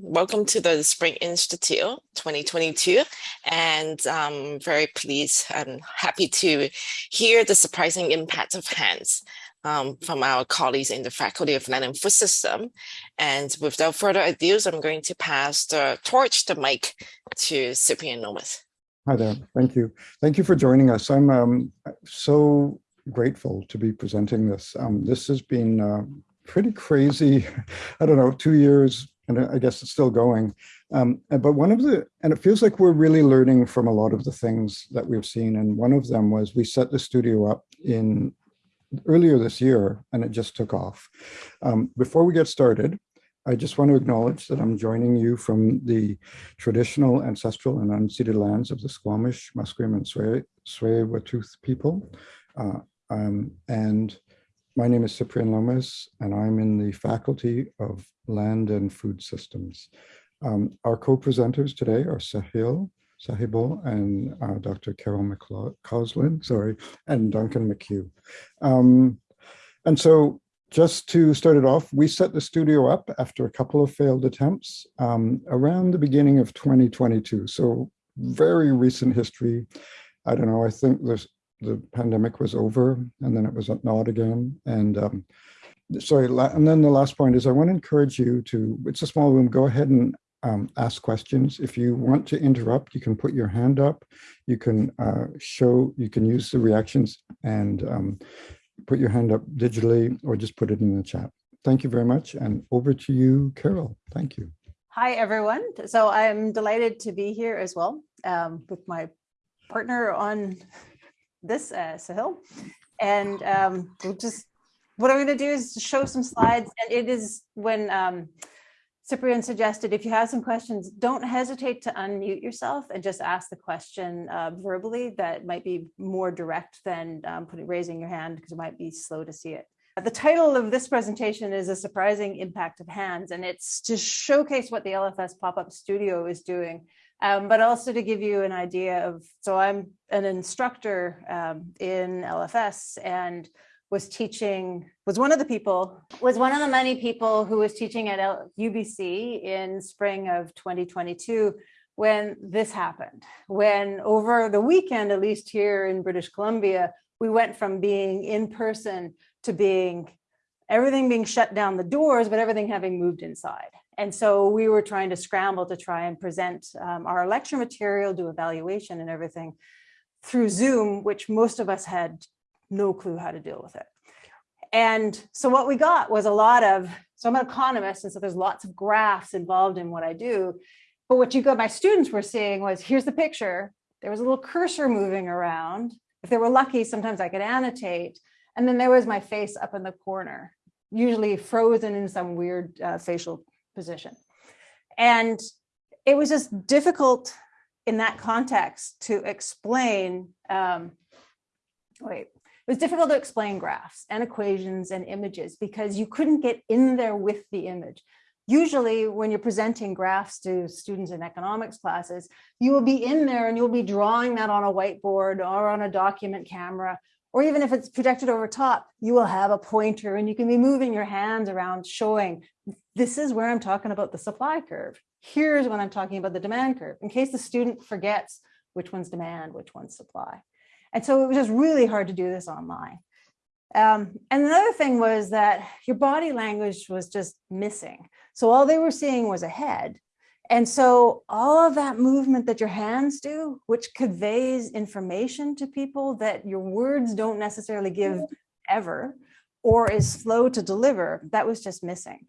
Welcome to the Spring Institute 2022 and I'm very pleased and happy to hear the surprising impact of hands um, from our colleagues in the Faculty of Land and Food System. And without further ado, I'm going to pass the torch, the mic to Cyprian Lomas. Hi there, thank you. Thank you for joining us. I'm um, so grateful to be presenting this. Um, this has been uh, pretty crazy, I don't know, two years and I guess it's still going. Um, but one of the, and it feels like we're really learning from a lot of the things that we've seen. And one of them was we set the studio up in earlier this year and it just took off. Um, before we get started, I just want to acknowledge that I'm joining you from the traditional, ancestral, and unceded lands of the Squamish, Musqueam, and Tsleil-Waututh people. Uh, um, and my name is Cyprian Lomas, and I'm in the Faculty of Land and Food Systems. Um, our co-presenters today are Sahil Sahibo and uh, Dr. Carol McCausland, sorry, and Duncan McHugh. Um, and so just to start it off, we set the studio up after a couple of failed attempts um, around the beginning of 2022. So very recent history. I don't know, I think there's the pandemic was over and then it was not again. And um, sorry, and then the last point is I want to encourage you to, it's a small room, go ahead and um, ask questions. If you want to interrupt, you can put your hand up. You can uh, show, you can use the reactions and um, put your hand up digitally or just put it in the chat. Thank you very much. And over to you, Carol. Thank you. Hi, everyone. So I'm delighted to be here as well um, with my partner on this uh, Sahil. And um, we'll just, what I'm going to do is show some slides. And it is when um, Cyprian suggested if you have some questions, don't hesitate to unmute yourself and just ask the question uh, verbally. That might be more direct than um, putting raising your hand because it might be slow to see it. The title of this presentation is a surprising impact of hands, and it's to showcase what the LFS pop-up studio is doing um, but also to give you an idea of, so I'm an instructor um, in LFS and was teaching, was one of the people, was one of the many people who was teaching at UBC in spring of 2022 when this happened, when over the weekend, at least here in British Columbia, we went from being in person to being everything being shut down the doors, but everything having moved inside. And so we were trying to scramble to try and present um, our lecture material, do evaluation and everything through Zoom, which most of us had no clue how to deal with it. And so what we got was a lot of, so I'm an economist, and so there's lots of graphs involved in what I do. But what you got, my students were seeing was, here's the picture. There was a little cursor moving around. If they were lucky, sometimes I could annotate. And then there was my face up in the corner, usually frozen in some weird uh, facial position. And it was just difficult in that context to explain, um, wait, it was difficult to explain graphs and equations and images because you couldn't get in there with the image. Usually when you're presenting graphs to students in economics classes, you will be in there and you'll be drawing that on a whiteboard or on a document camera or even if it's projected over top, you will have a pointer and you can be moving your hands around showing this is where I'm talking about the supply curve. Here's when I'm talking about the demand curve in case the student forgets which one's demand, which one's supply. And so it was just really hard to do this online. Um, and another thing was that your body language was just missing. So all they were seeing was a head and so all of that movement that your hands do, which conveys information to people that your words don't necessarily give ever, or is slow to deliver, that was just missing.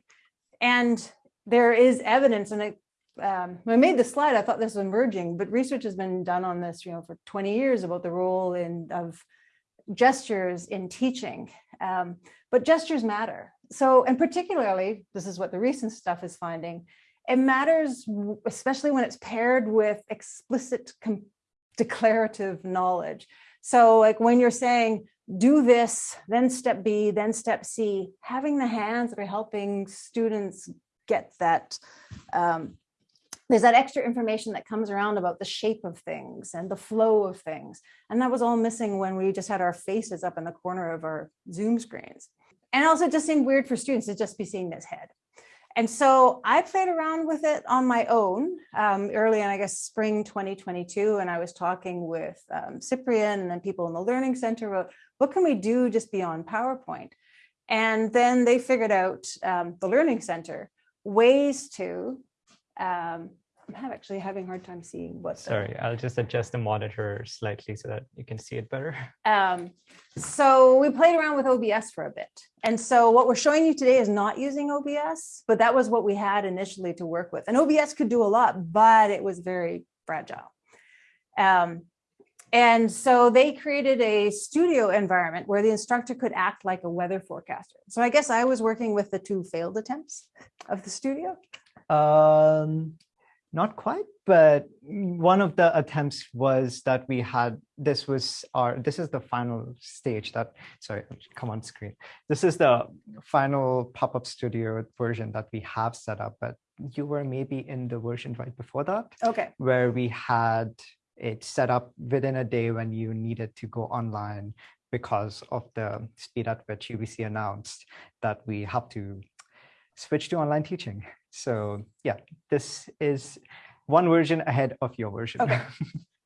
And there is evidence, and um, when I made the slide, I thought this was emerging, but research has been done on this, you know, for 20 years about the role in of gestures in teaching. Um, but gestures matter. So, and particularly, this is what the recent stuff is finding, it matters, especially when it's paired with explicit declarative knowledge. So like when you're saying, do this, then step B, then step C, having the hands that are helping students get that, um, there's that extra information that comes around about the shape of things and the flow of things. And that was all missing when we just had our faces up in the corner of our Zoom screens. And also it just seemed weird for students to just be seeing this head. And so I played around with it on my own um, early in, I guess, spring 2022. And I was talking with um, Cyprian and then people in the Learning Center about what can we do just beyond PowerPoint? And then they figured out um, the Learning Center ways to um, I'm actually having a hard time seeing what. the- Sorry, I'll just adjust the monitor slightly so that you can see it better. Um, so we played around with OBS for a bit. And so what we're showing you today is not using OBS, but that was what we had initially to work with. And OBS could do a lot, but it was very fragile. Um, and so they created a studio environment where the instructor could act like a weather forecaster. So I guess I was working with the two failed attempts of the studio. Um, not quite, but one of the attempts was that we had, this was our, this is the final stage that, sorry, come on screen. This is the final pop-up studio version that we have set up, but you were maybe in the version right before that, Okay. where we had it set up within a day when you needed to go online because of the speed at which UBC announced that we have to switch to online teaching. So yeah, this is one version ahead of your version. Okay.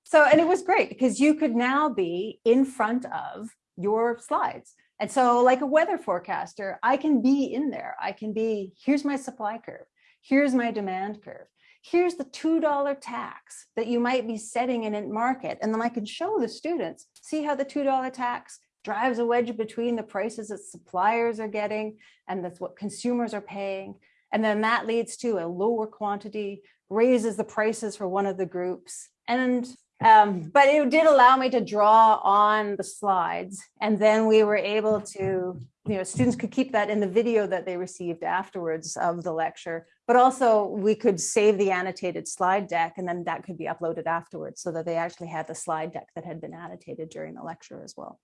So, and it was great because you could now be in front of your slides. And so like a weather forecaster, I can be in there. I can be, here's my supply curve. Here's my demand curve. Here's the $2 tax that you might be setting in a market. And then I can show the students, see how the $2 tax drives a wedge between the prices that suppliers are getting and that's what consumers are paying. And then that leads to a lower quantity, raises the prices for one of the groups. And um, but it did allow me to draw on the slides. And then we were able to, you know, students could keep that in the video that they received afterwards of the lecture, but also we could save the annotated slide deck and then that could be uploaded afterwards so that they actually had the slide deck that had been annotated during the lecture as well.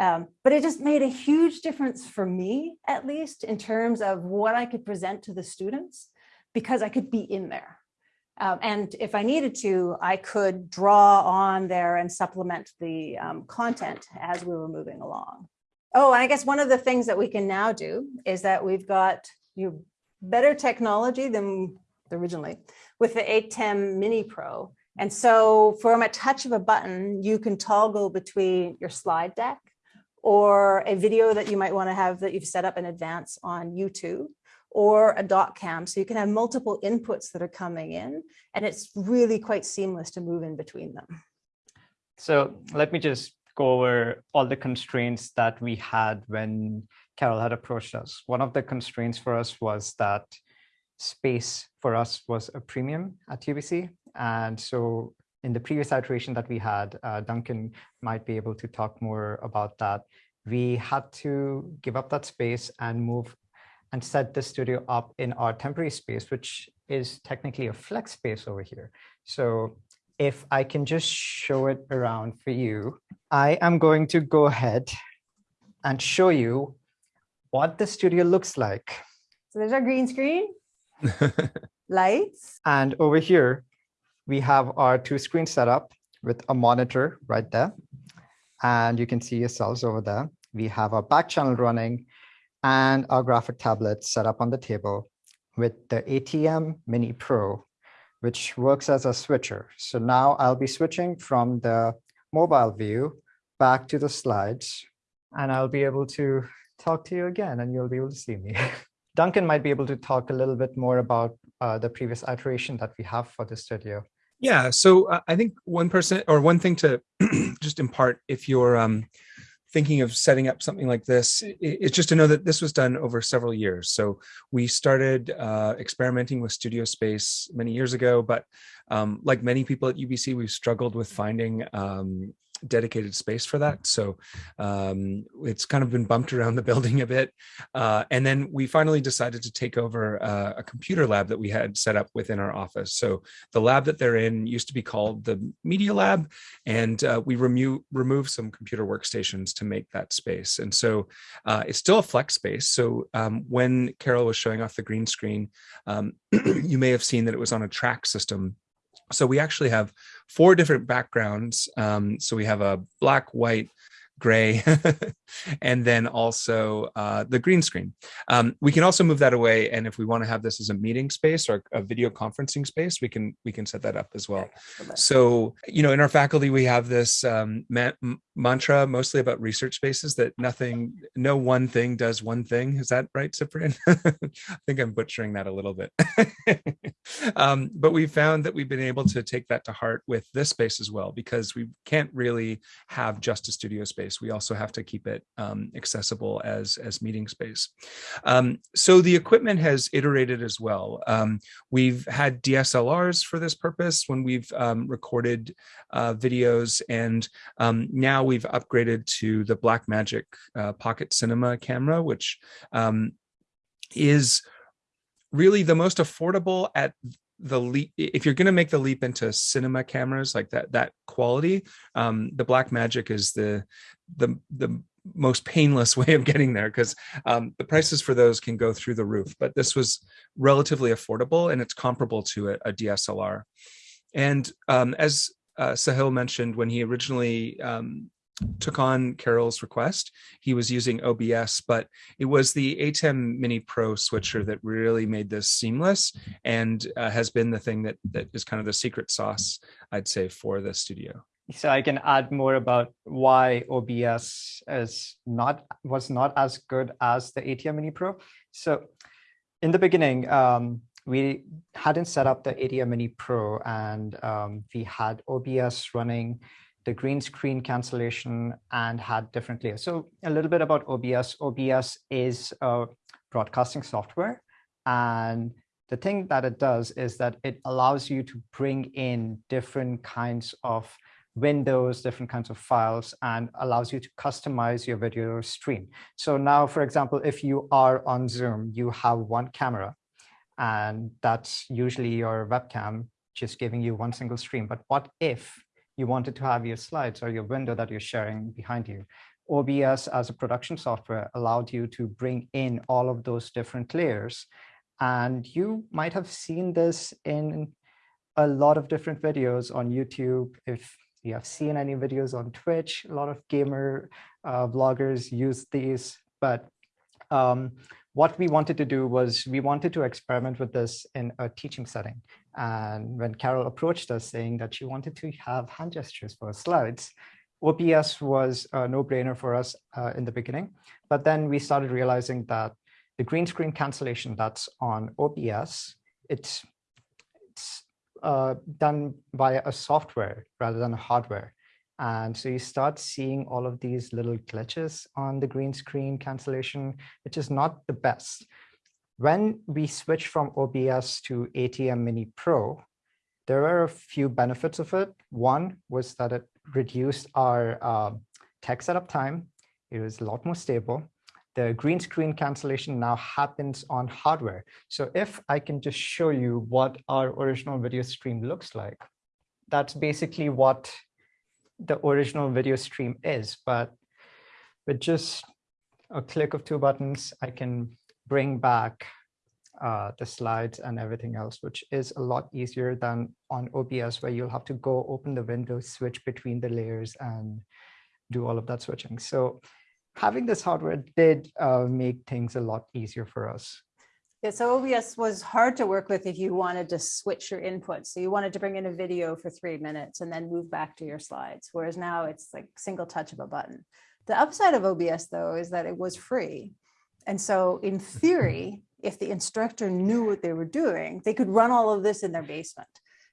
Um, but it just made a huge difference for me, at least in terms of what I could present to the students, because I could be in there. Um, and if I needed to, I could draw on there and supplement the um, content as we were moving along. Oh, and I guess one of the things that we can now do is that we've got you better technology than originally with the ATEM Mini Pro. And so from a touch of a button, you can toggle between your slide deck or a video that you might want to have that you've set up in advance on YouTube or a doc cam. So you can have multiple inputs that are coming in and it's really quite seamless to move in between them. So let me just go over all the constraints that we had when Carol had approached us. One of the constraints for us was that space for us was a premium at UBC. And so in the previous iteration that we had, uh, Duncan might be able to talk more about that. We had to give up that space and move and set the studio up in our temporary space, which is technically a flex space over here. So if I can just show it around for you, I am going to go ahead and show you what the studio looks like. So there's our green screen, lights. And over here, we have our two screens set up with a monitor right there. And you can see yourselves over there. We have our back channel running and our graphic tablet set up on the table with the ATEM Mini Pro, which works as a switcher. So now I'll be switching from the mobile view back to the slides, and I'll be able to talk to you again, and you'll be able to see me. Duncan might be able to talk a little bit more about uh, the previous iteration that we have for the studio. Yeah, so uh, I think one person or one thing to just impart if you're um, thinking of setting up something like this, it's just to know that this was done over several years. So we started uh, experimenting with studio space many years ago, but um, like many people at UBC, we've struggled with finding um, dedicated space for that. So um, it's kind of been bumped around the building a bit. Uh, and then we finally decided to take over uh, a computer lab that we had set up within our office. So the lab that they're in used to be called the Media Lab, and uh, we remo removed some computer workstations to make that space. And so uh, it's still a flex space. So um, when Carol was showing off the green screen, um, you may have seen that it was on a track system so we actually have four different backgrounds. Um, so we have a black, white, gray, and then also uh, the green screen. Um, we can also move that away, and if we want to have this as a meeting space or a video conferencing space, we can we can set that up as well. So you know, in our faculty, we have this um, ma mantra mostly about research spaces that nothing, no one thing does one thing. Is that right, Cyprian? I think I'm butchering that a little bit. um, but we found that we've been able to take that to heart with this space as well, because we can't really have just a studio space. We also have to keep it um, accessible as, as meeting space. Um, so the equipment has iterated as well. Um, we've had DSLRs for this purpose when we've um, recorded uh, videos, and um, now we've upgraded to the Blackmagic uh, Pocket Cinema camera, which um, is really the most affordable at the leap if you're going to make the leap into cinema cameras like that that quality um the Blackmagic is the the the most painless way of getting there because um, the prices for those can go through the roof but this was relatively affordable and it's comparable to a, a dslr and um, as uh, sahil mentioned when he originally um, took on Carol's request. He was using OBS, but it was the ATEM Mini Pro switcher that really made this seamless and uh, has been the thing that that is kind of the secret sauce, I'd say, for the studio. So I can add more about why OBS is not was not as good as the ATEM Mini Pro. So in the beginning, um, we hadn't set up the ATEM Mini Pro and um, we had OBS running the green screen cancellation and had different layers. So a little bit about OBS. OBS is a broadcasting software. And the thing that it does is that it allows you to bring in different kinds of windows, different kinds of files, and allows you to customize your video stream. So now, for example, if you are on Zoom, you have one camera, and that's usually your webcam just giving you one single stream. But what if you wanted to have your slides or your window that you're sharing behind you. OBS as a production software allowed you to bring in all of those different layers. And you might have seen this in a lot of different videos on YouTube. If you have seen any videos on Twitch, a lot of gamer uh, bloggers use these. But um, what we wanted to do was we wanted to experiment with this in a teaching setting. And when Carol approached us saying that she wanted to have hand gestures for slides, OBS was a no-brainer for us uh, in the beginning. But then we started realizing that the green screen cancellation that's on OBS, it's, it's uh, done via a software rather than a hardware. And so you start seeing all of these little glitches on the green screen cancellation, which is not the best. When we switched from OBS to ATEM Mini Pro, there were a few benefits of it. One was that it reduced our uh, tech setup time. It was a lot more stable. The green screen cancellation now happens on hardware. So if I can just show you what our original video stream looks like, that's basically what the original video stream is, but with just a click of two buttons, I can bring back uh, the slides and everything else, which is a lot easier than on OBS, where you'll have to go open the window, switch between the layers and do all of that switching. So having this hardware did uh, make things a lot easier for us. Yeah, so OBS was hard to work with if you wanted to switch your inputs. So you wanted to bring in a video for three minutes and then move back to your slides. Whereas now it's like single touch of a button. The upside of OBS though, is that it was free. And so in theory, if the instructor knew what they were doing, they could run all of this in their basement.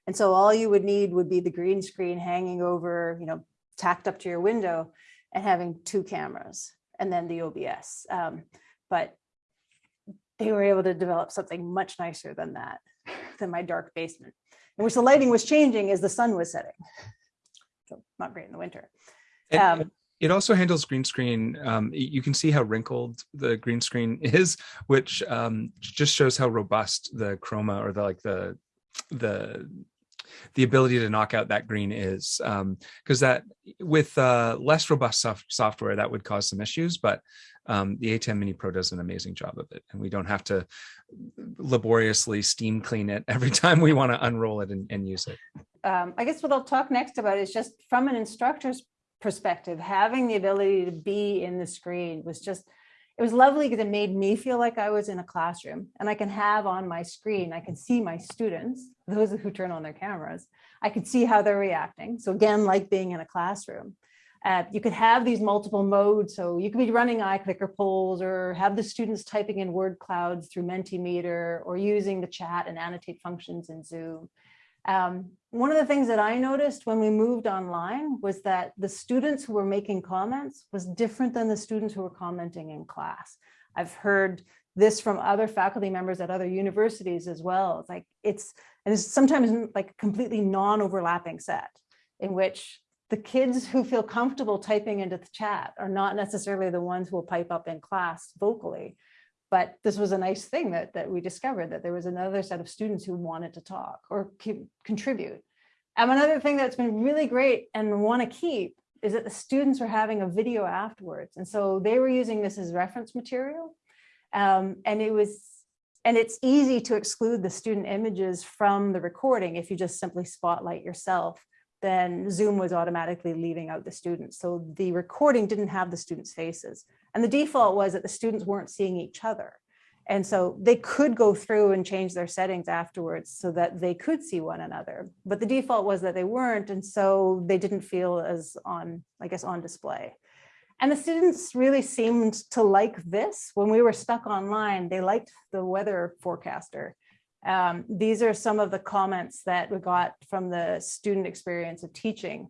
And so all you would need would be the green screen hanging over, you know, tacked up to your window and having two cameras and then the OBS. Um, but they were able to develop something much nicer than that, than my dark basement, in which the lighting was changing as the sun was setting. So not great in the winter. And Um, it also handles green screen. Um, you can see how wrinkled the green screen is, which um, just shows how robust the chroma or the like the the the ability to knock out that green is because that with uh, less robust soft software that would cause some issues but um, the ATEM Mini Pro does an amazing job of it and we don't have to laboriously steam clean it every time we want to unroll it and, and use it um, I guess what I'll talk next about is just from an instructor's perspective, having the ability to be in the screen was just, it was lovely because it made me feel like I was in a classroom and I can have on my screen, I can see my students, those who turn on their cameras, I can see how they're reacting. So again, like being in a classroom. Uh, you could have these multiple modes. So you could be running iClicker polls or have the students typing in word clouds through Mentimeter or using the chat and annotate functions in Zoom. Um, one of the things that I noticed when we moved online was that the students who were making comments was different than the students who were commenting in class. I've heard this from other faculty members at other universities as well. It's like it's, and it's sometimes like a completely non-overlapping set in which the kids who feel comfortable typing into the chat are not necessarily the ones who will pipe up in class vocally. But this was a nice thing that, that we discovered that there was another set of students who wanted to talk or contribute. And another thing that's been really great and want to keep is that the students were having a video afterwards. And so they were using this as reference material. Um, and it was, and it's easy to exclude the student images from the recording if you just simply spotlight yourself then Zoom was automatically leaving out the students. So the recording didn't have the students' faces. And the default was that the students weren't seeing each other. And so they could go through and change their settings afterwards so that they could see one another. But the default was that they weren't. And so they didn't feel as on, I guess, on display. And the students really seemed to like this. When we were stuck online, they liked the weather forecaster. Um, these are some of the comments that we got from the student experience of teaching.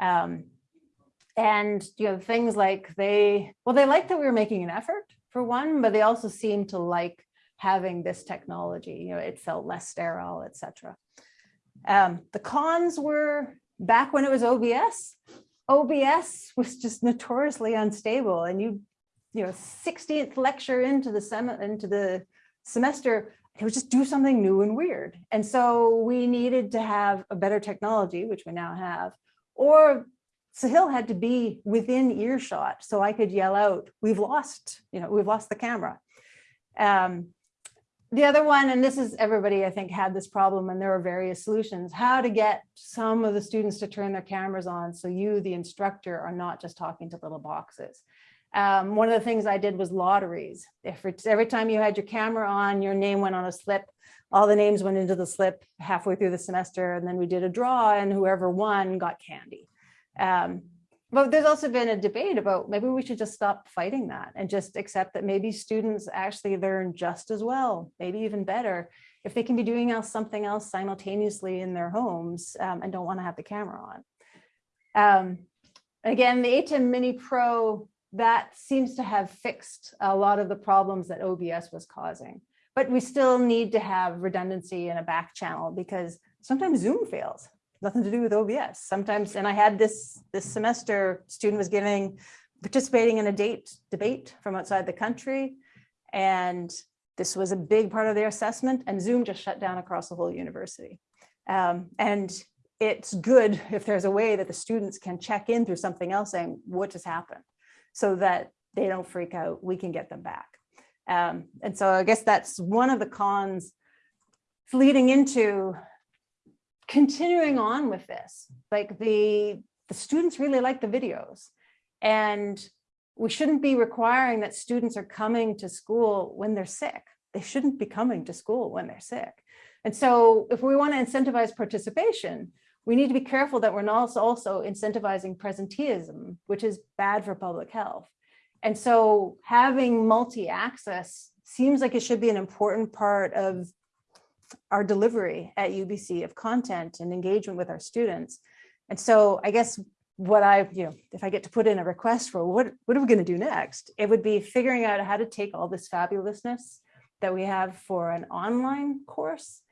Um, and you know things like they well they liked that we were making an effort for one but they also seemed to like having this technology you know it felt less sterile etc um, the cons were back when it was obs obs was just notoriously unstable and you you know 16th lecture into the sem into the semester it was just do something new and weird. And so we needed to have a better technology, which we now have, or Sahil had to be within earshot so I could yell out, we've lost, you know, we've lost the camera. Um, the other one, and this is everybody, I think, had this problem and there are various solutions, how to get some of the students to turn their cameras on so you, the instructor, are not just talking to little boxes. Um, one of the things I did was lotteries. If it's every time you had your camera on, your name went on a slip, all the names went into the slip halfway through the semester, and then we did a draw and whoever won got candy. Um, but there's also been a debate about maybe we should just stop fighting that and just accept that maybe students actually learn just as well, maybe even better, if they can be doing else, something else simultaneously in their homes um, and don't want to have the camera on. Um, again, the ATEM Mini Pro that seems to have fixed a lot of the problems that OBS was causing. But we still need to have redundancy in a back channel because sometimes Zoom fails. Nothing to do with OBS. Sometimes, and I had this this semester, student was giving, participating in a date debate from outside the country. And this was a big part of their assessment and Zoom just shut down across the whole university. Um, and it's good if there's a way that the students can check in through something else saying, what just happened? So that they don't freak out, we can get them back. Um, and so I guess that's one of the cons leading into continuing on with this. Like the, the students really like the videos and we shouldn't be requiring that students are coming to school when they're sick. They shouldn't be coming to school when they're sick. And so if we want to incentivize participation, we need to be careful that we're not also incentivizing presenteeism, which is bad for public health. And so having multi-access seems like it should be an important part of our delivery at UBC of content and engagement with our students. And so I guess what I, you know, if I get to put in a request for what, what are we going to do next? It would be figuring out how to take all this fabulousness that we have for an online course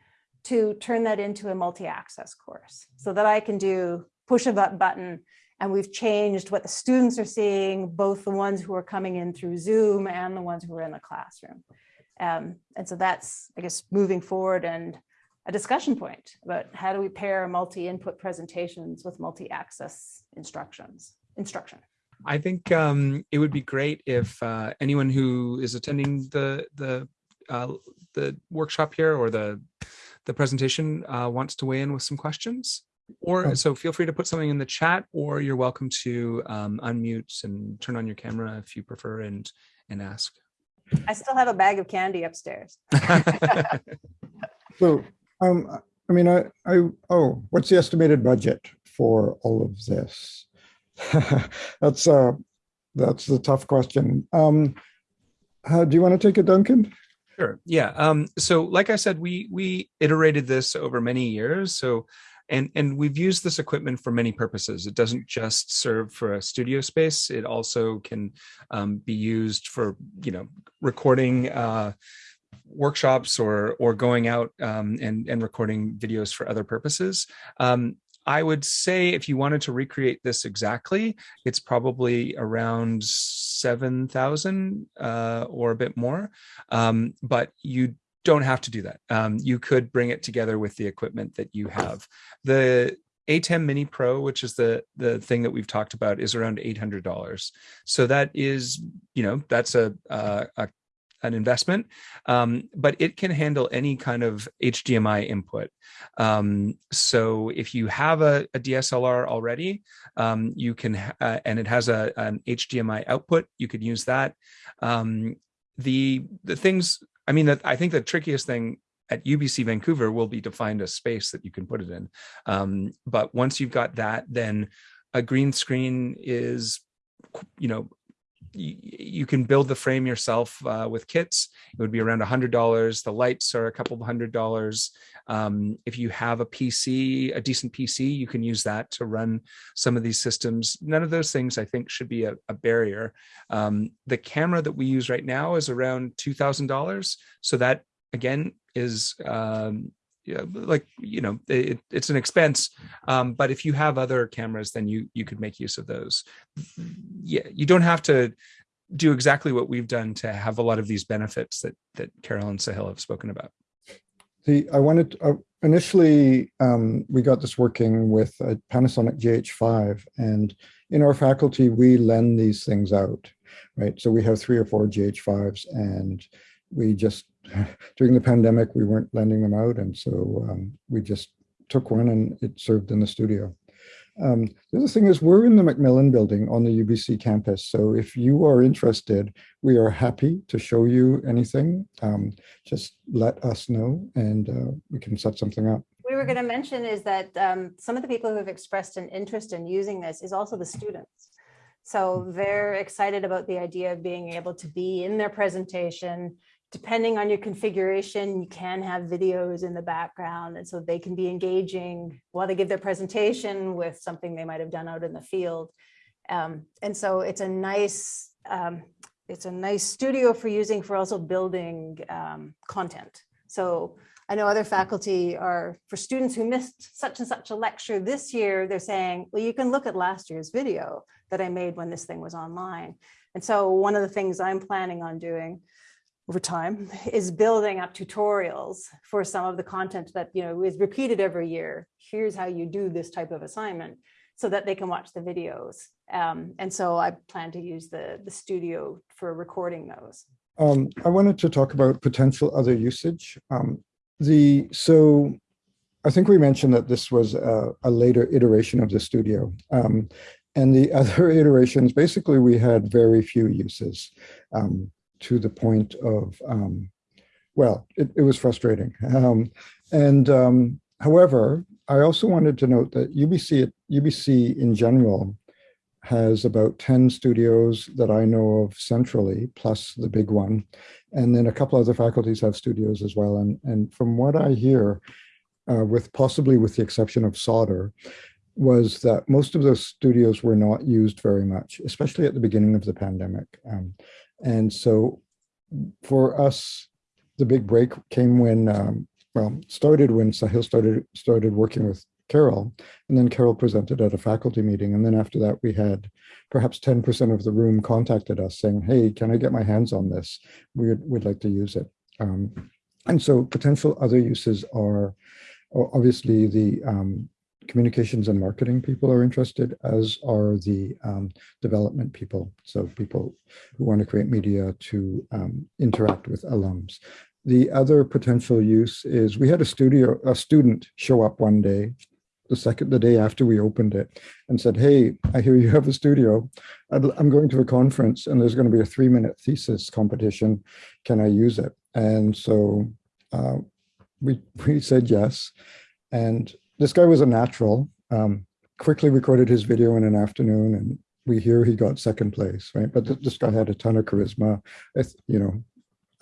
to turn that into a multi-access course so that I can do push a button and we've changed what the students are seeing, both the ones who are coming in through Zoom and the ones who are in the classroom. Um, and so that's, I guess, moving forward and a discussion point about how do we pair multi-input presentations with multi-access instructions, instruction. I think um, it would be great if uh, anyone who is attending the the uh, the workshop here or the the presentation uh, wants to weigh in with some questions. Or Oh. so feel free to put something in the chat, or you're welcome to um, unmute and turn on your camera if you prefer and and ask. I still have a bag of candy upstairs. So, um, I mean, I, I, oh, what's the estimated budget for all of this? That's, uh, that's the tough question. Um, uh, do you want to take it, Duncan? Sure. Yeah. Um, so like I said, we we iterated this over many years. So and and we've used this equipment for many purposes. It doesn't just serve for a studio space. It also can um, be used for you know recording uh, workshops or or going out um, and and recording videos for other purposes. Um, I would say if you wanted to recreate this exactly, it's probably around seven thousand uh, or a bit more. Um, but you don't have to do that. Um, you could bring it together with the equipment that you have. The ATEM Mini Pro, which is the the thing that we've talked about, is around eight hundred dollars. So that is, you know, that's a, a, a an investment, um, but it can handle any kind of HDMI input. Um, so if you have a, a DSLR already, um, you can, uh, and it has a, an HDMI output, you could use that. Um, the the things, I mean, that I think the trickiest thing at UBC Vancouver will be to find a space that you can put it in. Um, but once you've got that, then a green screen is, you know, you, you can build the frame yourself uh, with kits. It would be around a hundred dollars. The lights are a couple of hundred dollars. Um, if you have a PC, a decent PC, you can use that to run some of these systems. None of those things I think should be a, a barrier. Um, the camera that we use right now is around two thousand dollars. So that again is um, yeah, like you know it, it's an expense um, but if you have other cameras then you you could make use of those yeah you don't have to do exactly what we've done to have a lot of these benefits that that carol and sahil have spoken about The, I wanted, uh, initially, um, we got this working with a Panasonic GH5 and in our faculty, we lend these things out, right? So we have three or four GH5s and we just, during the pandemic, we weren't lending them out. And so um, we just took one and it served in the studio. Um, the other thing is we're in the MacMillan building on the UBC campus. So if you are interested, we are happy to show you anything. Um, just let us know and uh, we can set something up. We were going to mention is that um, some of the people who have expressed an interest in using this is also the students. So they're excited about the idea of being able to be in their presentation. Depending on your configuration, you can have videos in the background. And so they can be engaging while they give their presentation with something they might have done out in the field. Um, and so it's a nice, um, it's a nice studio for using for also building um, content. So I know other faculty are, for students who missed such and such a lecture this year, they're saying, well, you can look at last year's video that I made when this thing was online. And so one of the things I'm planning on doing over time is building up tutorials for some of the content that you know is repeated every year. Here's how you do this type of assignment so that they can watch the videos. Um, and so I plan to use the, the studio for recording those. Um, I wanted to talk about potential other usage. Um, the so I think we mentioned that this was a, a later iteration of the studio. Um, and the other iterations, basically, we had very few uses um, to the point of, um, well, it, it, was frustrating. Um, and um, however, I also wanted to note that UBC, UBC in general has about 10 studios that I know of centrally, plus the big one. And then a couple other faculties have studios as well. And, and from what I hear, uh, with possibly with the exception of Sauder, was that most of those studios were not used very much, especially at the beginning of the pandemic. Um, and so for us, the big break came when, um, well, started when Sahil started, started working with Carol, and then Carol presented at a faculty meeting. And then after that, we had perhaps 10% of the room contacted us saying, hey, can I get my hands on this? We'd, we'd like to use it. Um, and so potential other uses are obviously the um, communications and marketing people are interested, as are the um, development people. So people who want to create media to um, interact with alums. The other potential use is we had a studio, a student show up one day the second, the day after we opened it and said, hey, I hear you have a studio. I'm going to a conference and there's going to be a three minute thesis competition. Can I use it? And so uh, we, we said yes. And this guy was a natural, um, quickly recorded his video in an afternoon and we hear he got second place, right? But th this guy had a ton of charisma. You know,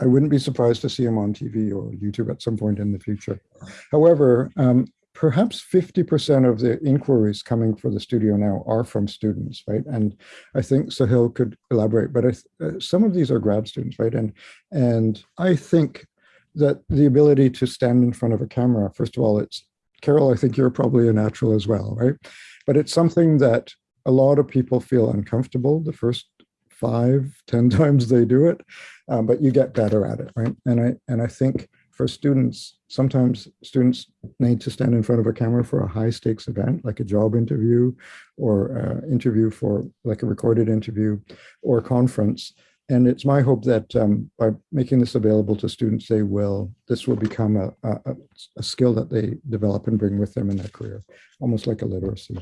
I wouldn't be surprised to see him on TV or YouTube at some point in the future. However, um, perhaps 50% of the inquiries coming for the studio now are from students, right? And I think Sahil could elaborate, but uh, some of these are grad students, right? And, and I think that the ability to stand in front of a camera, first of all, it's, Carol, I think you're probably a natural as well, right? But it's something that a lot of people feel uncomfortable the first five, ten times they do it, um, but you get better at it, right? And I, and I think for students, sometimes students need to stand in front of a camera for a high stakes event, like a job interview or uh, interview for like a recorded interview or conference. And it's my hope that um, by making this available to students, they will, this will become a, a, a skill that they develop and bring with them in their career, almost like a literacy.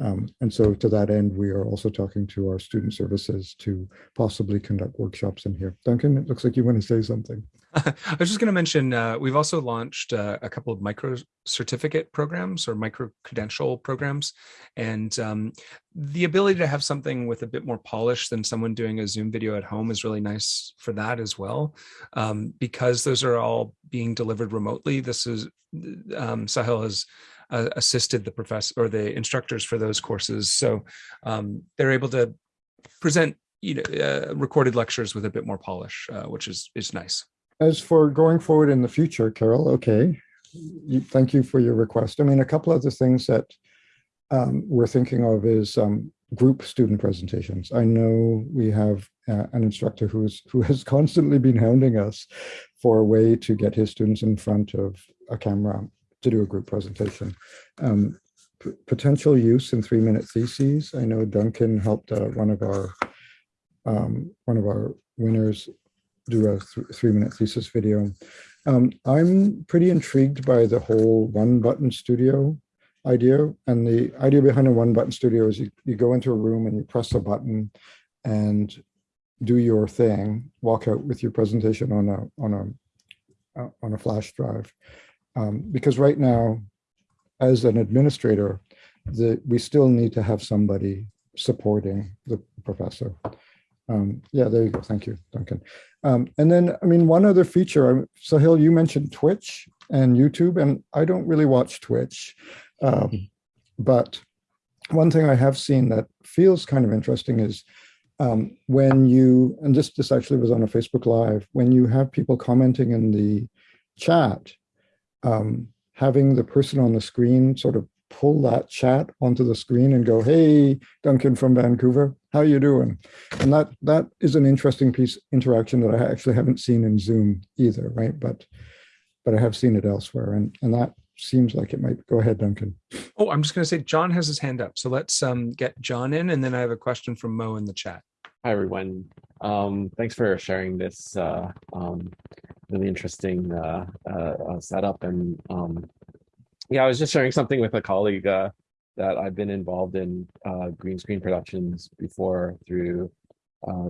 Um, and so to that end, we are also talking to our student services to possibly conduct workshops in here. Duncan, it looks like you want to say something. I was just going to mention, uh, we've also launched uh, a couple of micro certificate programs or micro credential programs. And um, the ability to have something with a bit more polish than someone doing a Zoom video at home is really nice for that as well. Um, because those are all being delivered remotely. This is, um, Sahil has uh, assisted the professor or the instructors for those courses. So um, they're able to present you know, uh, recorded lectures with a bit more polish, uh, which is, is nice. As for going forward in the future, Carol, okay, thank you for your request. I mean, a couple other things that um, we're thinking of is um, group student presentations. I know we have uh, an instructor who's who has constantly been hounding us for a way to get his students in front of a camera to do a group presentation. Um, potential use in three minute theses. I know Duncan helped uh, one of our um, one of our winners do a th three minute thesis video. Um, I'm pretty intrigued by the whole one button studio idea. And the idea behind a one button studio is you, you go into a room and you press a button and do your thing, walk out with your presentation on a, on a, uh, on a flash drive. Um, because right now, as an administrator, the, we still need to have somebody supporting the professor. Um, yeah, there you go. Thank you, Duncan. Um, and then, I mean, one other feature, Sahil, you mentioned Twitch and YouTube, and I don't really watch Twitch, um, but one thing I have seen that feels kind of interesting is um, when you, and this, this actually was on a Facebook Live, when you have people commenting in the chat, um, having the person on the screen sort of pull that chat onto the screen and go, hey, Duncan from Vancouver, how you doing? And that that is an interesting piece interaction that I actually haven't seen in Zoom either, right? But but I have seen it elsewhere. And, and that seems like it might go ahead, Duncan. Oh, I'm just going to say John has his hand up. So let's um, get John in. And then I have a question from Mo in the chat. Hi, everyone. Um, thanks for sharing this uh, um, really interesting uh, uh, uh, setup. And um, yeah, I was just sharing something with a colleague uh, that I've been involved in uh, green screen productions before through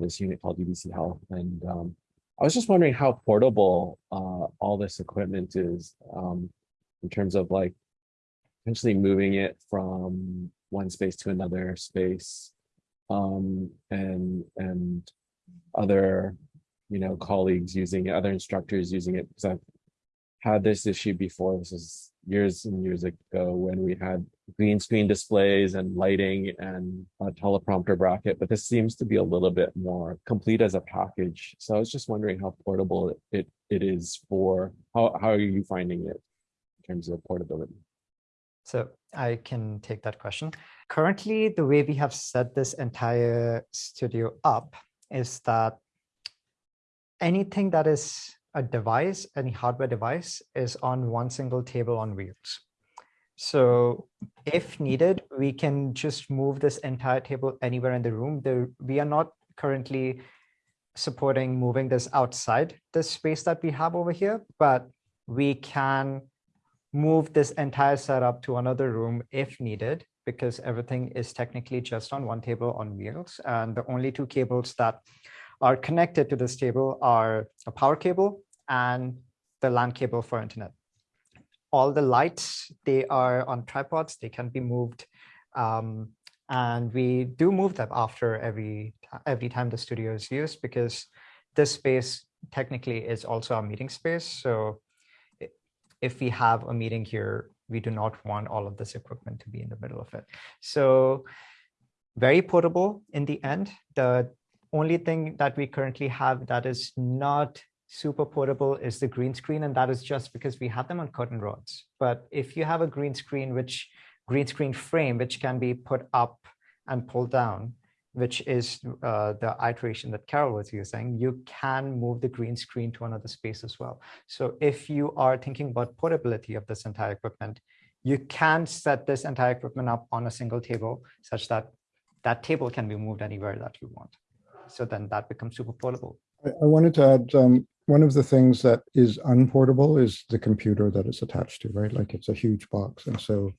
this unit called UBC Health. And um, I was just wondering how portable all this equipment is um, in terms of like potentially moving it from one space to another space um, and and other you know colleagues using it, other instructors using it because I've had this issue before. This is years and years ago when we had green screen displays and lighting and a teleprompter bracket, but this seems to be a little bit more complete as a package. So I was just wondering how portable it, it, it is for, how, how are you finding it in terms of portability? So I can take that question. Currently, the way we have set this entire studio up is that anything that is a device, any hardware device is on one single table on wheels. So if needed, we can just move this entire table anywhere in the room. We are not currently supporting moving this outside the space that we have over here, but we can move this entire setup to another room if needed, because everything is technically just on one table on wheels. And the only two cables that are connected to this table are a power cable and the LAN cable for internet. All the lights, they are on tripods, they can be moved. Um, and we do move them after every every time the studio is used because this space technically is also a meeting space. So if we have a meeting here, we do not want all of this equipment to be in the middle of it. So very portable in the end. The only thing that we currently have that is not super portable is the green screen. And that is just because we have them on curtain rods. But if you have a green screen, which green screen frame, which can be put up and pulled down, which is uh, the iteration that Carol was using, you can move the green screen to another space as well. So if you are thinking about portability of this entire equipment, you can set this entire equipment up on a single table such that that table can be moved anywhere that you want. So then that becomes super portable. I, I wanted to add, um, one of the things that is unportable is the computer that it's attached to, right? Like it's a huge box. And so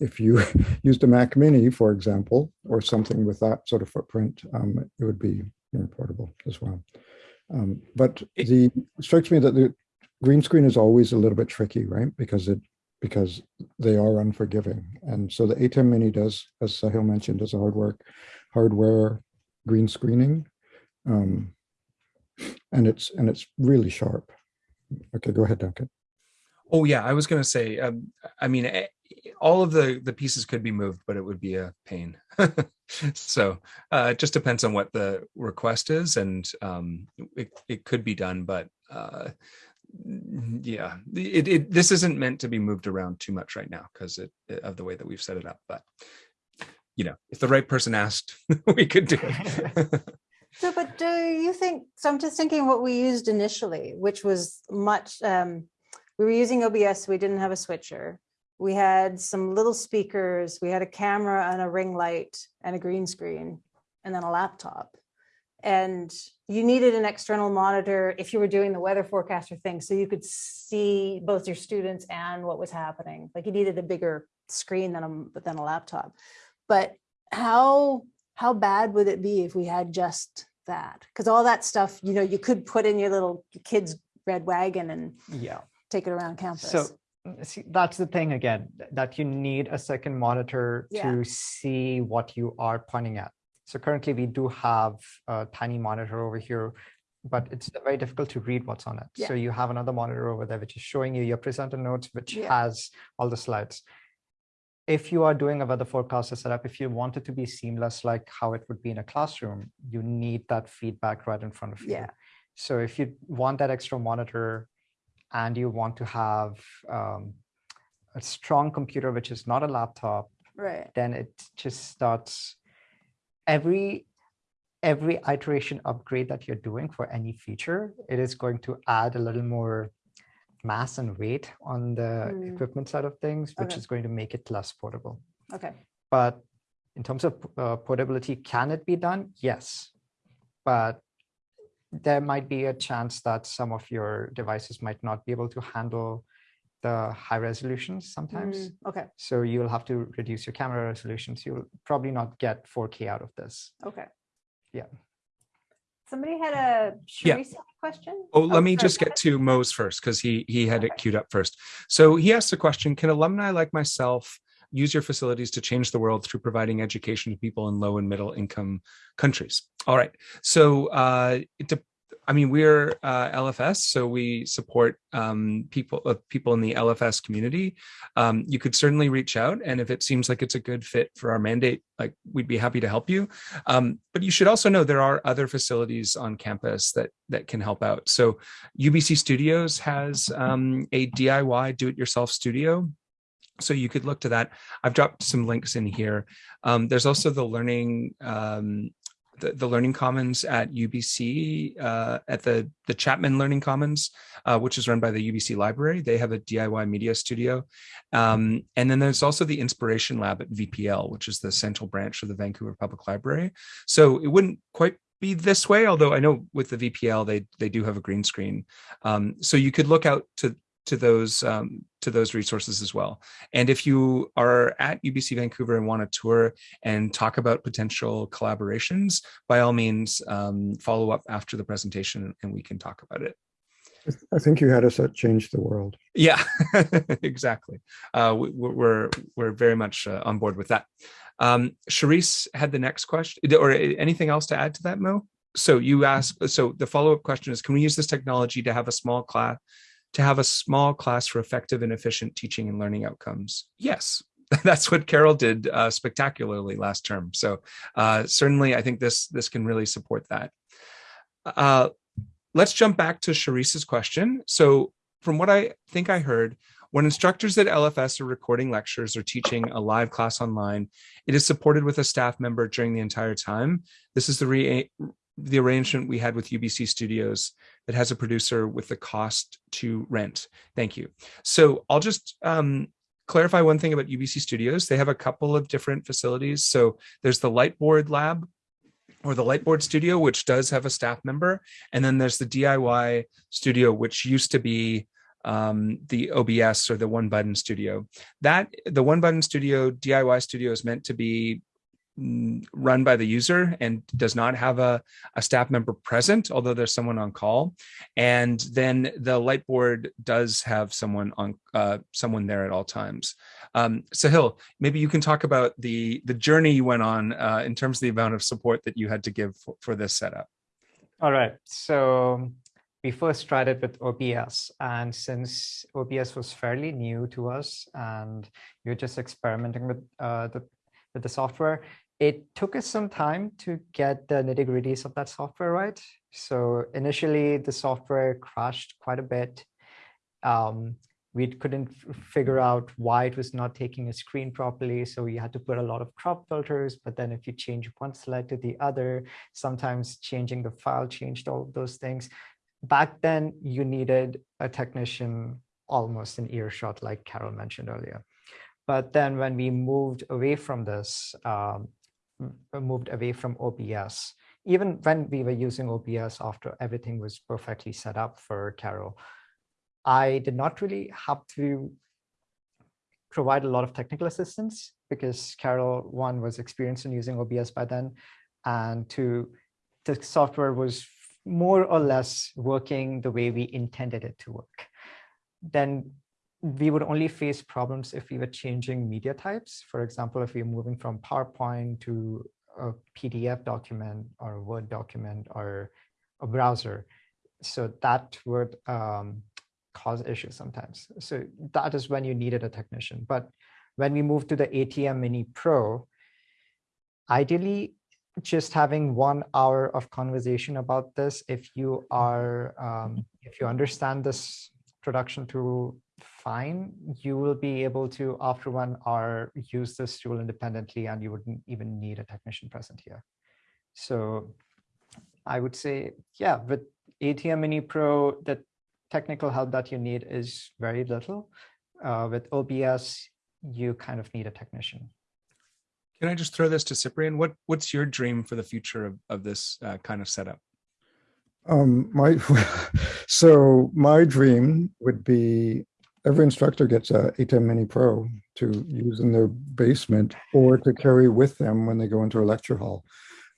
if you used a Mac Mini, for example, or something with that sort of footprint, um, it would be portable as well. Um, but the it strikes me that the green screen is always a little bit tricky, right? Because it because they are unforgiving. And so the ATEM Mini does, as Sahil mentioned, does a hard work, hardware green screening. Um, and it's and it's really sharp. Okay, go ahead, Duncan. Oh yeah, I was going to say. Um, I mean, eh, all of the the pieces could be moved, but it would be a pain. so uh, it just depends on what the request is, and um, it it could be done, but uh, yeah, it, it this isn't meant to be moved around too much right now because it, of the way that we've set it up. But you know, if the right person asked, we could do it. So, but do you think, so I'm just thinking what we used initially, which was much, um, we were using OBS, we didn't have a switcher. We had some little speakers, we had a camera and a ring light and a green screen, and then a laptop. And you needed an external monitor if you were doing the weather forecaster thing, so you could see both your students and what was happening. Like you needed a bigger screen than a, than a laptop. But how how bad would it be if we had just that? Because all that stuff, you know, you could put in your little kid's red wagon and yeah, take it around campus. So mm, see, that's the thing again, that you need a second monitor Yeah. to see what you are pointing at. So currently we do have a tiny monitor over here, but it's very difficult to read what's on it. Yeah. So you have another monitor over there, which is showing you your presenter notes, which Yeah. has all the slides. If you are doing a weather forecaster setup, if you want it to be seamless, like how it would be in a classroom, you need that feedback right in front of you. Yeah. So if you want that extra monitor and you want to have um, a strong computer, which is not a laptop, Right, then it just starts every every iteration upgrade that you're doing for any feature, it is going to add a little more mass and weight on the Mm. equipment side of things, which Okay. is going to make it less portable. okay, But in terms of uh, portability, can it be done? Yes. But there might be a chance that some of your devices might not be able to handle the high resolutions sometimes. Mm, okay, So you'll have to reduce your camera resolutions. You'll probably not get 4K out of this. okay. Yeah. Somebody had a Yeah. Question? Oh, let me sorry, just get to Mo's first because he he had it queued up first. So he asked the question: Can alumni like myself use your facilities to change the world through providing education to people in low and middle income countries? All right. So uh, it I mean, we're uh, LFS, so we support um, people uh, people in the LFS community. Um, you could certainly reach out, and if it seems like it's a good fit for our mandate, like we'd be happy to help you. Um, but you should also know there are other facilities on campus that that can help out. So UBC Studios has um, a DIY do-it-yourself studio. So you could look to that. I've dropped some links in here. Um, there's also the learning um, the, the Learning Commons at UBC uh, at the the Chapman Learning Commons, uh, which is run by the UBC Library. They have a DIY media studio, um, and then there's also the Inspiration Lab at VPL, which is the central branch of the Vancouver Public Library. So it wouldn't quite be this way, although I know with the VPL they they do have a green screen. Um, so you could look out to to those um, to those resources as well. And if you are at UBC Vancouver and want to tour and talk about potential collaborations, by all means, um, follow up after the presentation and we can talk about it. I think you had us at Change the World. Yeah, exactly. Uh, we, we're we're very much uh, on board with that. Um, Charisse had the next question, or anything else to add to that, Mo? So you asked. So the follow up question is: Can we use this technology to have a small class, to have a small class for effective and efficient teaching and learning outcomes? Yes, that's what Carol did uh, spectacularly last term. So uh, certainly, I think this this can really support that. Uh, let's jump back to Charisse's question. So from what I think I heard, when instructors at LFS are recording lectures or teaching a live class online, it is supported with a staff member during the entire time. This is the, re the arrangement we had with UBC Studios that has a producer with the cost to rent. Thank you. So I'll just um, clarify one thing about UBC Studios. They have a couple of different facilities. So there's the Lightboard Lab, or the Lightboard Studio, which does have a staff member. And then there's the DIY Studio, which used to be um, the OBS or the One Button Studio. That the One Button Studio DIY Studio is meant to be run by the user and does not have a, a staff member present, although there's someone on call. And then the Lightboard does have someone on uh, someone there at all times. Um, Sahil, maybe you can talk about the the journey you went on uh, in terms of the amount of support that you had to give for, for this setup. All right, so we first tried it with OBS and since OBS was fairly new to us and we are just experimenting with uh, the with the software, it took us some time to get the nitty gritties of that software right. So initially the software crashed quite a bit. Um, we couldn't figure out why it was not taking a screen properly. So we had to put a lot of crop filters, but then if you change one slide to the other, sometimes changing the file changed all of those things. Back then you needed a technician almost an earshot, like Carol mentioned earlier. But then when we moved away from this, um, moved away from OBS. Even when we were using OBS after everything was perfectly set up for Carol, I did not really have to provide a lot of technical assistance because Carol, one, was experienced in using OBS by then, and two, the software was more or less working the way we intended it to work. Then we would only face problems if we were changing media types. For example, if we are moving from PowerPoint to a PDF document or a Word document or a browser. So that would um, cause issues sometimes. So that is when you needed a technician. But when we moved to the ATEM Mini Pro, ideally just having one hour of conversation about this, if you are, um, if you understand this production tool fine, you will be able to, after one hour, use this tool independently and you wouldn't even need a technician present here. So I would say, yeah, with ATEM Mini Pro, the technical help that you need is very little. Uh, with OBS, you kind of need a technician. Can I just throw this to Cyprian? What What's your dream for the future of, of this uh, kind of setup? Um, my so my dream would be every instructor gets a ATEM Mini Pro to use in their basement or to carry with them when they go into a lecture hall.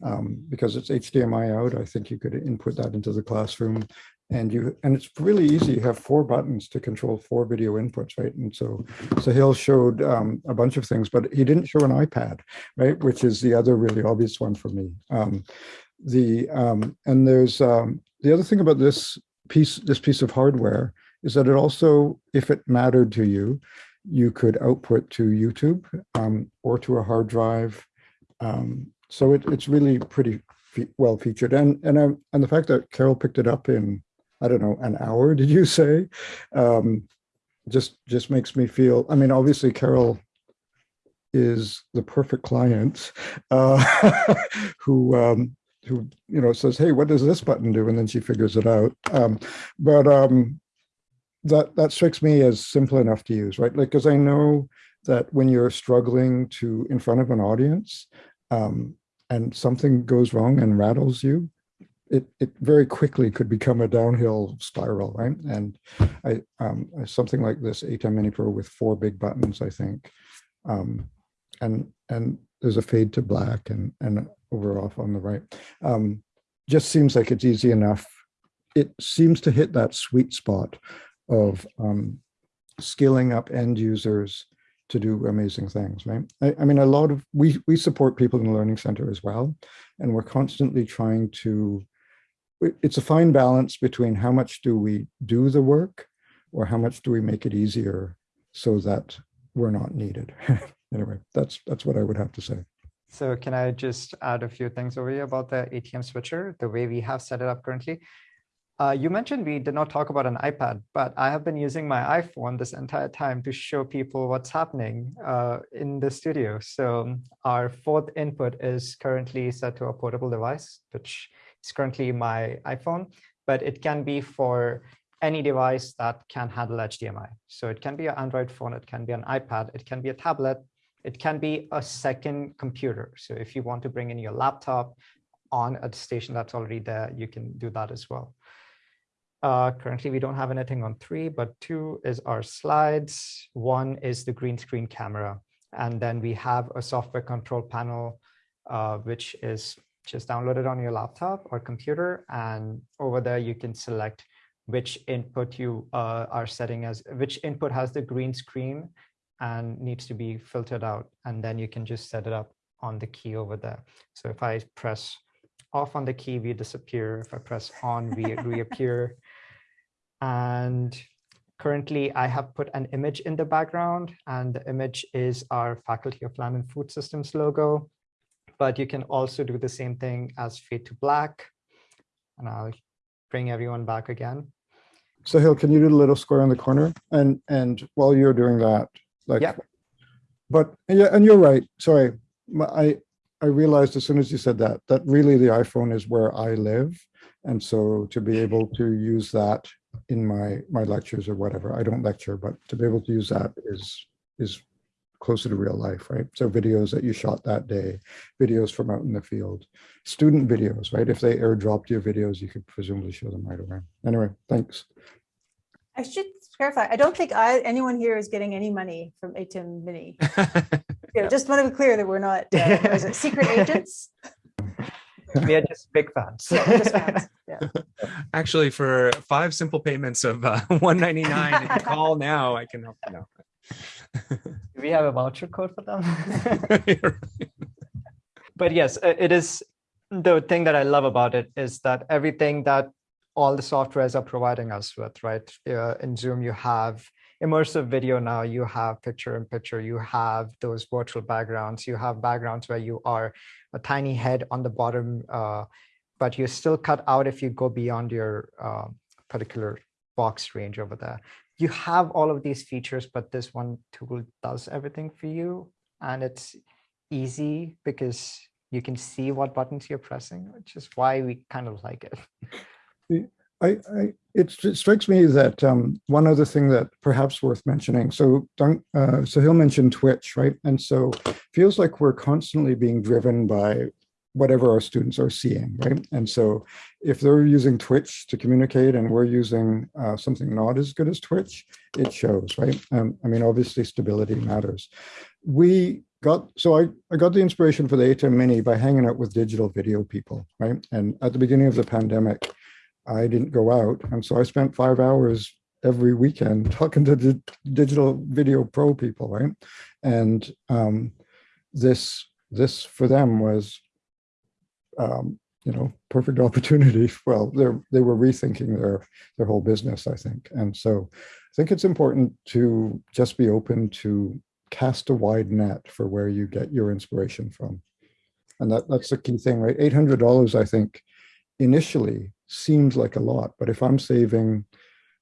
Um, because it's HDMI out, I think you could input that into the classroom and you and it's really easy. You have four buttons to control four video inputs, right? And so Sahil showed um, a bunch of things, but he didn't show an iPad, right? Which is the other really obvious one for me. Um, the um, and there's um, the other thing about this piece, this piece of hardware is that it also, if it mattered to you, you could output to YouTube um, or to a hard drive. Um, so it, it's really pretty fe well featured. And and um, and the fact that Carol picked it up in I don't know an hour, did you say? Um, just just makes me feel. I mean, obviously Carol is the perfect client uh, who um, who you know says, "Hey, what does this button do?" And then she figures it out. Um, but um, that that strikes me as simple enough to use, right? Like, because I know that when you're struggling to in front of an audience um, and something goes wrong and rattles you, it, it very quickly could become a downhill spiral, right? And I, um, something like this ATEM Mini Pro with four big buttons, I think, um, and and there's a fade to black and and over off on the right. Um, just seems like it's easy enough. It seems to hit that sweet spot of um, up end users to do amazing things, right? I, I, mean, a lot of, we, we support people in the Learning Center as well, and we're constantly trying to, it's a fine balance between how much do we do the work or how much do we make it easier so that we're not needed. anyway, that's, that's what I would have to say. So can I just add a few things over here about the ATEM switcher, the way we have set it up currently? Uh, you mentioned we did not talk about an iPad, but I have been using my iPhone this entire time to show people what's happening uh, in the studio. So our fourth input is currently set to a portable device, which is currently my iPhone, but it can be for any device that can handle HDMI. So it can be an Android phone, it can be an iPad, it can be a tablet, it can be a second computer. So if you want to bring in your laptop on a station that's already there, you can do that as well. Uh, currently, we don't have anything on three, but two is our slides. One is the green screen camera. And then we have a software control panel, uh, which is just downloaded on your laptop or computer. And over there, you can select which input you uh, are setting as, which input has the green screen and needs to be filtered out. And then you can just set it up on the key over there. So if I press off on the key, we disappear. If I press on, we reappear. And currently I have put an image in the background and the image is our Faculty of Land and Food Systems logo. But you can also do the same thing as fade to black. And I'll bring everyone back again. Sahil, can you do the little square in the corner? And and while you're doing that, like, yeah. but yeah, and you're right. Sorry, I I realized as soon as you said that that really the iPhone is where I live, and so to be able to use that in my my lectures or whatever. I don't lecture, but to be able to use that is is closer to real life, right? So videos that you shot that day, videos from out in the field, student videos, right? If they airdropped your videos, you could presumably show them right away. Anyway, thanks. I should clarify. I don't think I anyone here is getting any money from ATEM Mini. you know, just want to be clear that we're not uh, secret agents. We are just big fans. Yeah, just fans. Yeah. Actually, for five simple payments of uh, 199 call now, I can help you know. Do we have a voucher code for them? but yes, it is the thing that I love about it is that everything that all the softwares are providing us with, right? Uh, in Zoom, you have immersive video now, you have picture in picture, you have those virtual backgrounds, you have backgrounds where you are a tiny head on the bottom, uh, but you're still cut out if you go beyond your uh, particular box range over there. You have all of these features, but this one tool does everything for you. And it's easy because you can see what buttons you're pressing, which is why we kind of like it. I, I it, strikes me that um, one other thing that perhaps worth mentioning. So, uh, Sahil mention Twitch, right? And so feels like we're constantly being driven by whatever our students are seeing, right? And so if they're using Twitch to communicate and we're using uh, something not as good as Twitch, it shows, right? Um, I mean, obviously stability matters. We got, so I, I got the inspiration for the ATEM Mini by hanging out with digital video people, right? And at the beginning of the pandemic, I didn't go out. And so I spent five hours every weekend talking to the digital video pro people, right? And um, this this for them was, um, you know, perfect opportunity. Well, they they were rethinking their their whole business, I think. And so I think it's important to just be open to cast a wide net for where you get your inspiration from. And that, that's the key thing, right? $800, I think, initially seems like a lot, but if I'm saving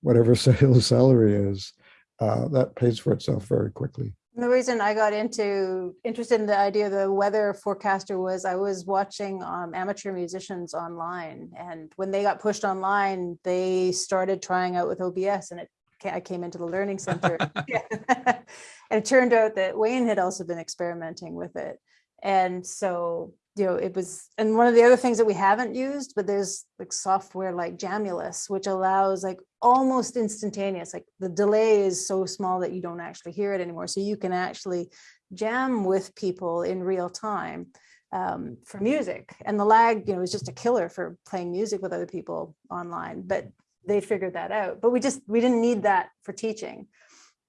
whatever Sahil's salary is, uh, that pays for itself very quickly. The reason I got into interested in the idea of the weather forecaster was I was watching um, amateur musicians online, and when they got pushed online, they started trying out with OBS, and it I came into the learning center, and it turned out that Wayne had also been experimenting with it, and so you know, it was, and one of the other things that we haven't used, but there's like software like Jamulus, which allows like almost instantaneous, like the delay is so small that you don't actually hear it anymore. So you can actually jam with people in real time um, for music. And the lag, you know, is just a killer for playing music with other people online, but they figured that out. But we just, we didn't need that for teaching.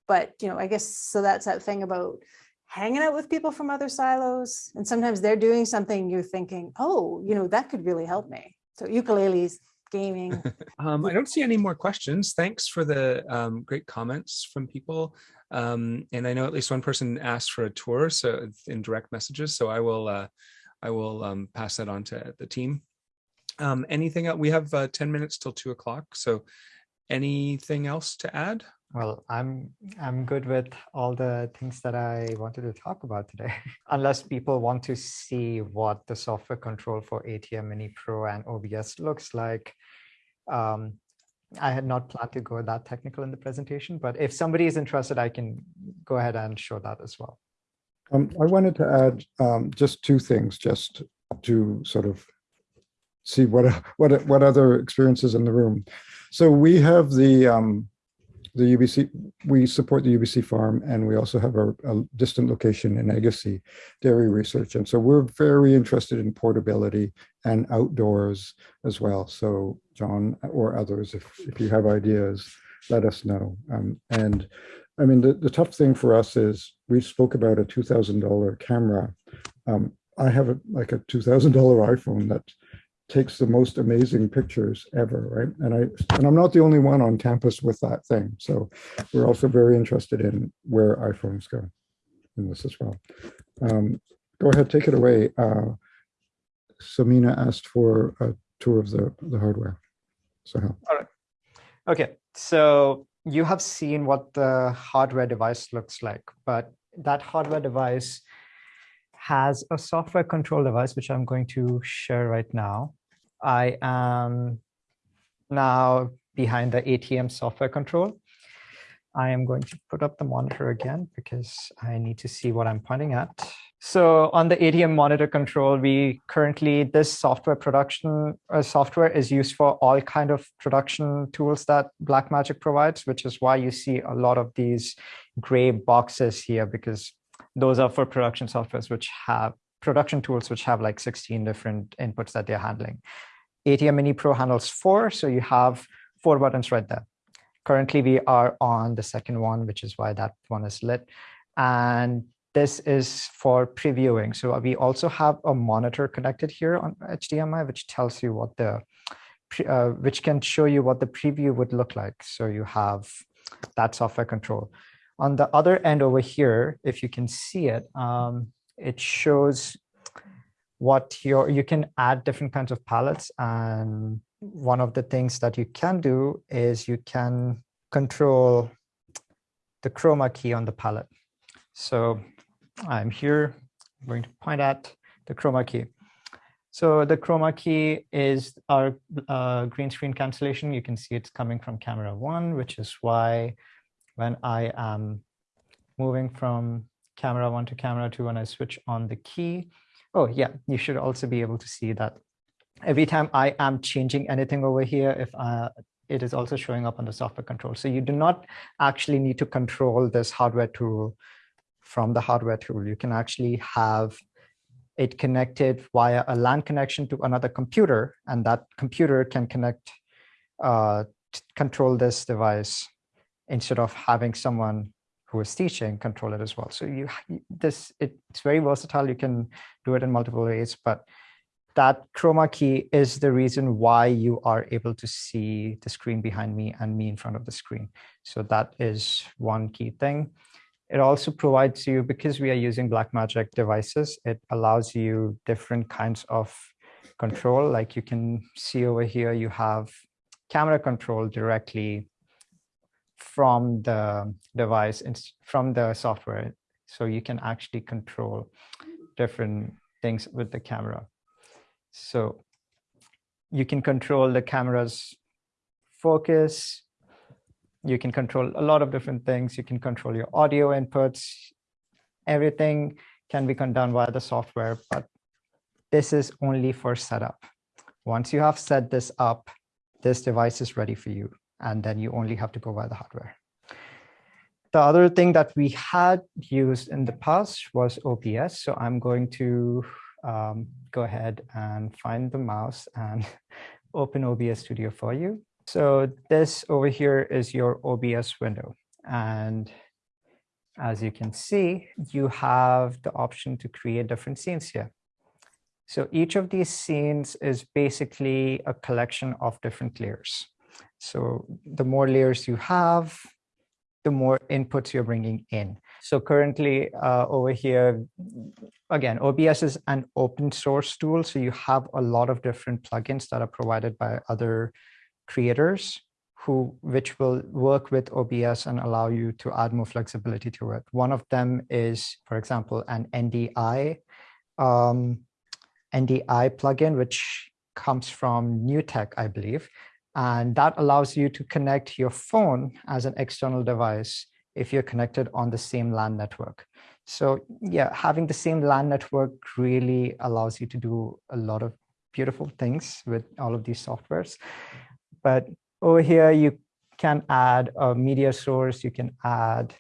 But, you know, I guess, so that's that thing about hanging out with people from other silos. And sometimes they're doing something you're thinking, oh, you know, that could really help me. So ukuleles, gaming. Um, I don't see any more questions. Thanks for the um, great comments from people. Um, and I know at least one person asked for a tour, so in direct messages. So I will, uh, I will um, pass that on to the team. Um, anything else? We have uh, 10 minutes till two o'clock. So anything else to add? Well, I'm I'm good with all the things that I wanted to talk about today. Unless people want to see what the software control for ATEM Mini Pro and OBS looks like. Um, I had not planned to go that technical in the presentation, but if somebody is interested, I can go ahead and show that as well. Um, I wanted to add um, just two things, just to sort of see what what what other experiences in the room. So we have the um, the UBC, we support the UBC farm and we also have a, a, distant location in Agassiz dairy research. And so we're very interested in portability and outdoors as well. So John or others, if, if you have ideas, let us know. Um, and I mean, the, the tough thing for us is we spoke about a $2,000 camera. Um, I have a, like a $2,000 iPhone that takes the most amazing pictures ever, right? And I and I'm not the only one on campus with that thing. So we're also very interested in where iPhones go in this as well. Um, go ahead, take it away. Uh, Samina asked for a tour of the, the hardware. So all right. Okay, so you have seen what the hardware device looks like, but that hardware device has a software control device, which I'm going to share right now. I am now behind the ATEM software control. I am going to put up the monitor again because I need to see what I'm pointing at. So on the ATEM monitor control, we currently, this software production uh, software is used for all kind of production tools that Blackmagic provides, which is why you see a lot of these gray boxes here because those are for production softwares which have production tools which have like 16 different inputs that they're handling. ATEM Mini Pro handles four, so you have four buttons right there. Currently, we are on the second one, which is why that one is lit. And this is for previewing. So we also have a monitor connected here on HDMI, which tells you what the, uh, which can show you what the preview would look like. So you have that software control. On the other end over here, if you can see it, um, it shows what your, you can add different kinds of palettes. And one of the things that you can do is you can control the chroma key on the palette. So I'm here, I'm going to point at the chroma key. So the chroma key is our uh, green screen cancellation. You can see it's coming from camera one, which is why when I am moving from camera one to camera two, when I switch on the key, oh yeah, you should also be able to see that every time I am changing anything over here, if uh, it is also showing up on the software control. So you do not actually need to control this hardware tool from the hardware tool. You can actually have it connected via a LAN connection to another computer, and that computer can connect, uh, control this device instead of having someone who is teaching control it as well. So you this it's very versatile. You can do it in multiple ways, but that chroma key is the reason why you are able to see the screen behind me and me in front of the screen. So that is one key thing. It also provides you, because we are using Blackmagic devices, it allows you different kinds of control. Like you can see over here, you have camera control directly from the device and from the software. So you can actually control different things with the camera. So you can control the camera's focus. You can control a lot of different things. You can control your audio inputs. Everything can be done via the software, but this is only for setup. Once you have set this up, this device is ready for you. And then you only have to go buy the hardware. The other thing that we had used in the past was OBS. So I'm going to um, go ahead and find the mouse and open OBS Studio for you. So this over here is your OBS window. And as you can see, you have the option to create different scenes here. So each of these scenes is basically a collection of different layers. So the more layers you have, the more inputs you're bringing in. So currently uh, over here, again, OBS is an open source tool. So you have a lot of different plugins that are provided by other creators who which will work with OBS and allow you to add more flexibility to it. One of them is, for example, an NDI um, NDI plugin, which comes from NewTek, I believe. And that allows you to connect your phone as an external device if you're connected on the same LAN network. So yeah, having the same LAN network really allows you to do a lot of beautiful things with all of these softwares. But over here, you can add a media source, you can add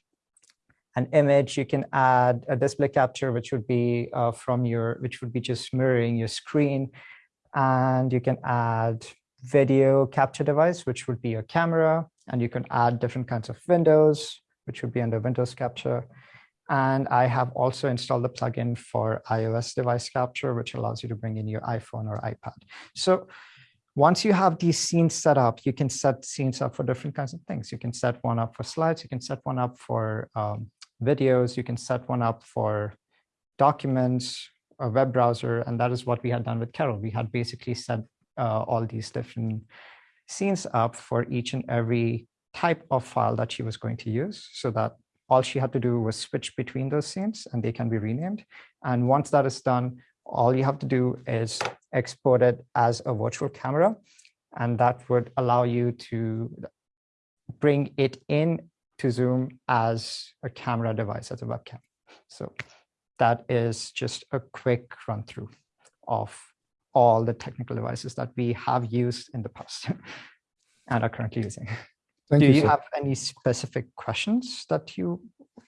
an image, you can add a display capture, which would be uh, from your, which would be just mirroring your screen. And you can add video capture device, which would be your camera. And you can add different kinds of windows, which would be under Windows Capture. And I have also installed the plugin for iOS device capture, which allows you to bring in your iPhone or iPad. So once you have these scenes set up, you can set scenes up for different kinds of things. You can set one up for slides. You can set one up for um, videos. You can set one up for documents, a web browser. And that is what we had done with Carol. We had basically set uh, all these different scenes up for each and every type of file that she was going to use so that all she had to do was switch between those scenes and they can be renamed. And once that is done, all you have to do is export it as a virtual camera. And that would allow you to bring it in to Zoom as a camera device, as a webcam. So that is just a quick run through of all the technical devices that we have used in the past and are currently using. Thank Do you, you have any specific questions that you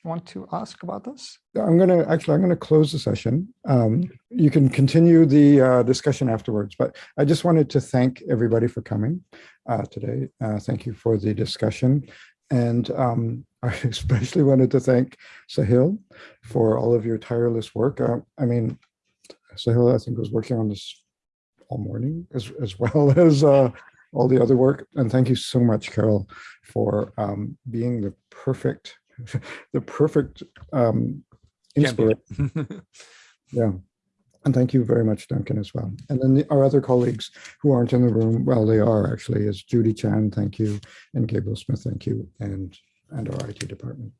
want to ask about this? I'm going to actually, I'm going to close the session. Um, you can continue the uh, discussion afterwards, but I just wanted to thank everybody for coming uh, today. Uh, thank you for the discussion. And um, I especially wanted to thank Sahil for all of your tireless work. Uh, I mean, Sahil, I think was working on this all morning as, as well as uh, all the other work. And thank you so much, Carol, for um, being the perfect, the perfect um, inspiration. Yeah. And thank you very much, Duncan, as well. And then the, our other colleagues who aren't in the room, well, they are actually, is Judy Chan, thank you, and Gabriel Smith, thank you, and, and our IT department.